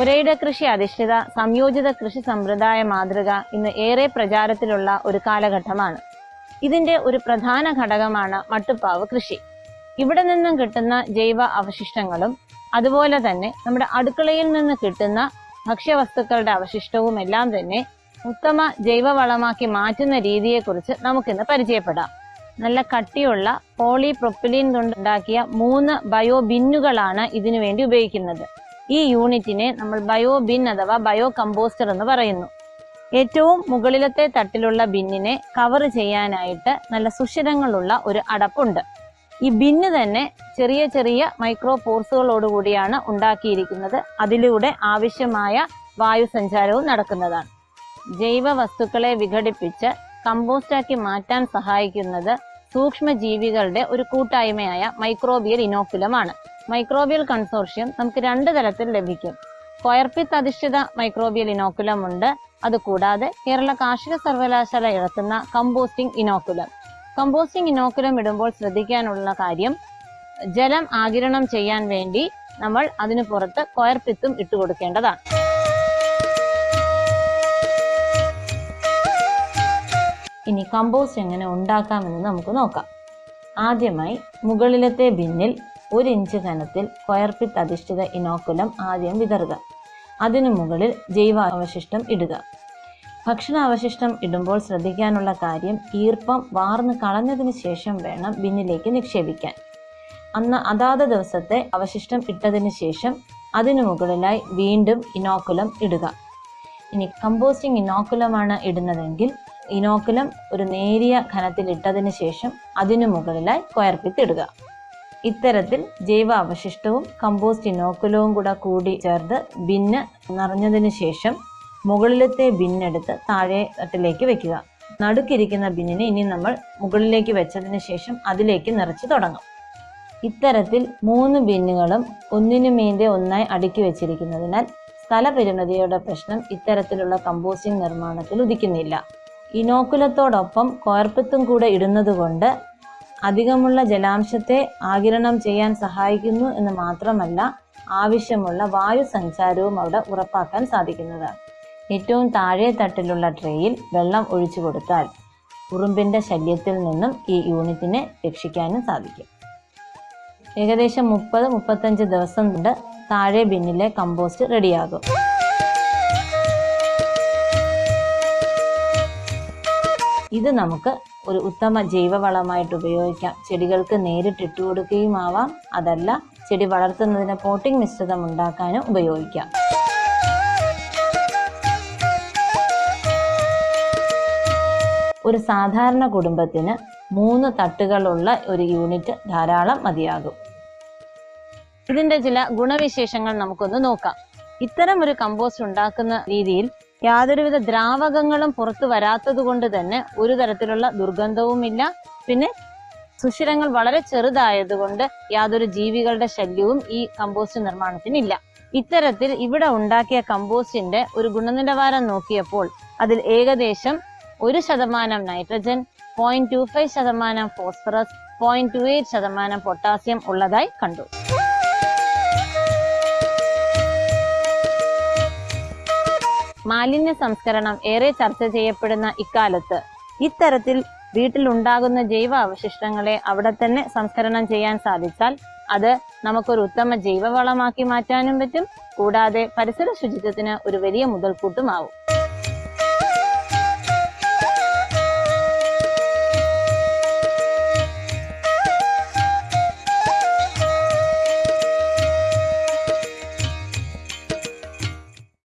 പുരയിട കൃഷി അധിഷ്ഠിത സംയോജിത കൃഷി സമ്പ്രദായ മാതൃക ഇന്ന് ഏറെ പ്രചാരത്തിലുള്ള ഒരു കാലഘട്ടമാണ്. ഇതിന്റെ ഒരു പ്രധാന ഘടകമാണ് മട്ടുപ്പാവ് കൃഷി. ഇവിടെ നിന്നും കിട്ടുന്ന ജൈവ അവശിഷ്ടങ്ങളും അതുപോലെ തന്നെ നമ്മുടെ അടുക്കളയിൽ നിന്ന് കിട്ടുന്ന ഭക്ഷ്യവസ്തുക്കളുടെ അവശിഷ്ടവും എല്ലാം തന്നെ ഉത്തമ ജൈവവളമാക്കി മാറ്റുന്ന രീതിയെക്കുറിച്ച് നമുക്കിന്ന് പരിചയപ്പെടാം. നല്ല കട്ടിയുള്ള പോളിപ്രൊപ്പിലിൻ കൊണ്ടുണ്ടാക്കിയ മൂന്ന് ബയോ ബിന്നുകളാണ് ഇതിനു വേണ്ടി ഉപയോഗിക്കുന്നത്. ഈ യൂണിറ്റിനെ നമ്മൾ ബയോ ബിൻ അഥവാ ബയോ കമ്പോസ്റ്റർ എന്ന് പറയുന്നു. ഏറ്റവും മുകളിലത്തെ തട്ടിലുള്ള ബിന്നിനെ കവർ ചെയ്യാനായിട്ട് നല്ല സുഷിരങ്ങളുള്ള ഒരു അടപ്പുണ്ട്. ഈ ബിന്ന് തന്നെ ചെറിയ ചെറിയ മൈക്രോ പോർസുകളോടുകൂടിയാണ് ഉണ്ടാക്കിയിരിക്കുന്നത്. അതിലൂടെ ആവശ്യമായ വായു സഞ്ചാരവും നടക്കുന്നതാണ്. ജൈവ വസ്തുക്കളെ വിഘടിപ്പിച്ച് കമ്പോസ്റ്റാക്കി മാറ്റാൻ സഹായിക്കുന്നത് സൂക്ഷ്മജീവികളുടെ ഒരു കൂട്ടായ്മയായ മൈക്രോബിയൽ ഇനോക്കുലമാണ്. മൈക്രോബിയൽ കൺസോർഷ്യം നമുക്ക് രണ്ട് തരത്തിൽ ലഭിക്കും. കൊയർപിത്ത് അധിഷ്ഠിത മൈക്രോബിയൽ ഇനോക്കുലം ഉണ്ട് അതുകൂടാതെ കേരള കാർഷിക സർവകലാശാല ഇറക്കുന്ന കമ്പോസ്റ്റിംഗ് ഇനോക്കുലം. കമ്പോസ്റ്റിംഗ് ഇനോക്കുലം ഇടുമ്പോൾ ശ്രദ്ധിക്കാനുള്ള കാര്യം ജലം ആകിരണം ചെയ്യാൻ വേണ്ടി നമ്മൾ അതിനു പുറത്ത് കൊയർപിത്തും ഇട്ടുകൊടുക്കേണ്ടതാണ്. ഇനി കമ്പോസ്റ്റ് എങ്ങനെ ഉണ്ടാക്കാമെന്ന് നമുക്ക് നോക്കാം. ആദ്യമായി മുകളിലത്തെ ബിന്നിൽ ഒരു ഇഞ്ച് കനത്തിൽ കൊയർപിത്ത് അധിഷ്ഠിത ഇനോക്കുലം ആദ്യം വിതറുക. അതിനു മുകളിൽ ജൈവാവശിഷ്ടം ഇടുക. ഭക്ഷണാവശിഷ്ടം ഇടുമ്പോൾ ശ്രദ്ധിക്കാനുള്ള കാര്യം ഈർപ്പം വാർന്ന് കളഞ്ഞതിന് ശേഷം വേണം ബിന്നിലേക്ക് നിക്ഷേപിക്കാൻ. അന്ന് അതാത് ദിവസത്തെ അവശിഷ്ടം ഇട്ടതിന് ശേഷം അതിനു മുകളിലായി വീണ്ടും ഇനോക്കുലം ഇടുക. ഇനി കമ്പോസ്റ്റിംഗ് ഇനോക്കുലമാണ് ഇടുന്നതെങ്കിൽ ഇനോക്കുലം ഒരു നേരിയ ഘനത്തിൽ ഇട്ടതിന് ശേഷം അതിനു മുകളിലായി കൊയർപ്പിത്തിടുക ഇത്തരത്തിൽ ജൈവ അവശിഷ്ടവും കമ്പോസ്റ്റ് ഇനോക്കുലവും കൂടെ കൂടി ചേർത്ത് ബിന്ന് നിറഞ്ഞതിന് ശേഷം മുകളിലത്തെ ബിന്നെടുത്ത് താഴെ തട്ടിലേക്ക് വെക്കുക. നടുക്കിരിക്കുന്ന ബിന്നിനെ ഇനി നമ്മൾ മുകളിലേക്ക് വെച്ചതിന് ശേഷം അതിലേക്ക് നിറച്ച് തുടങ്ങും. ഇത്തരത്തിൽ മൂന്ന് ബിന്നുകളും ഒന്നിനു മീതെ ഒന്നായി അടുക്കി വെച്ചിരിക്കുന്നതിനാൽ സ്ഥലപരിമിതിയുടെ പ്രശ്നം ഇത്തരത്തിലുള്ള കമ്പോസ്റ്റിംഗ് നിർമ്മാണത്തിൽ ഉദിക്കുന്നില്ല. ഇനോക്കുലത്തോടൊപ്പം കോർപ്പത്തും കൂടെ ഇടുന്നതുകൊണ്ട് അധികമുള്ള ജലാംശത്തെ ആകിരണം ചെയ്യാൻ സഹായിക്കുന്നു എന്ന് മാത്രമല്ല ആവശ്യമുള്ള വായു സഞ്ചാരവും അവിടെ ഉറപ്പാക്കാൻ സാധിക്കുന്നതാണ് ഏറ്റവും താഴെ തട്ടിലുള്ള ട്രേയിൽ വെള്ളം ഒഴിച്ചു കൊടുത്താൽ ഉറുമ്പിന്റെ ശല്യത്തിൽ നിന്നും ഈ യൂണിറ്റിനെ രക്ഷിക്കാനും സാധിക്കും. ഏകദേശം മുപ്പത് മുപ്പത്തഞ്ച് ദിവസം കൊണ്ട് താഴെ ബിന്നിലെ കമ്പോസ്റ്റ് റെഡിയാകും. ഇത് നമുക്ക് ഒരു ഉത്തമ ജൈവവളമായിട്ട് ഉപയോഗിക്കാം. ചെടികൾക്ക് നേരിട്ട് ഇട്ട് കൊടുക്കുകയും ആവാം. അതല്ല ചെടി വളർത്തുന്നതിന് പോട്ടിംഗ് മിശ്രിതം ഉണ്ടാക്കാനും ഉപയോഗിക്കാം. ഒരു സാധാരണ കുടുംബത്തിന് മൂന്ന് തട്ടുകളുള്ള ഒരു യൂണിറ്റ് ധാരാളം മതിയാകും. ഇതിന്റെ ചില ഗുണവിശേഷങ്ങൾ നമുക്കൊന്ന് നോക്കാം. ഇത്തരം ഒരു കമ്പോസ്റ്റ് ഉണ്ടാക്കുന്ന രീതിയിൽ യാതൊരുവിധ ദ്രാവകങ്ങളും പുറത്തു വരാത്തത് കൊണ്ട് തന്നെ ഒരു തരത്തിലുള്ള ദുർഗന്ധവുമില്ല. പിന്നെ സുഷിരങ്ങൾ വളരെ ചെറുതായതുകൊണ്ട് യാതൊരു ജീവികളുടെ ശല്യവും ഈ കമ്പോസ്റ്റ് നിർമ്മാണത്തിനില്ല. ഇത്തരത്തിൽ ഇവിടെ ഉണ്ടാക്കിയ കമ്പോസ്റ്റിന്റെ ഒരു ഗുണനിലവാരം നോക്കിയപ്പോൾ അതിൽ ഏകദേശം ഒരു ശതമാനം നൈട്രജൻ പോയിന്റ് ടു ഫൈവ് ശതമാനം ഫോസ്ഫറസ് പോയിന്റ് ടു എയ്റ്റ് ശതമാനം പൊട്ടാസ്യം ഉള്ളതായി കണ്ടു. മാലിന്യ സംസ്കരണം ഏറെ ചർച്ച ചെയ്യപ്പെടുന്ന ഇക്കാലത്ത്. ഇത്തരത്തിൽ വീട്ടിലുണ്ടാകുന്ന ജൈവ അവശിഷ്ടങ്ങളെ അവിടെ തന്നെ സംസ്കരണം ചെയ്യാൻ സാധിച്ചാൽ അത് നമുക്കൊരു ഉത്തമ ജൈവവളമാക്കി മാറ്റാനും പറ്റും. കൂടാതെ പരിസര ശുചിത്വത്തിന് ഒരു വലിയ മുതൽക്കൂട്ടുമാവും.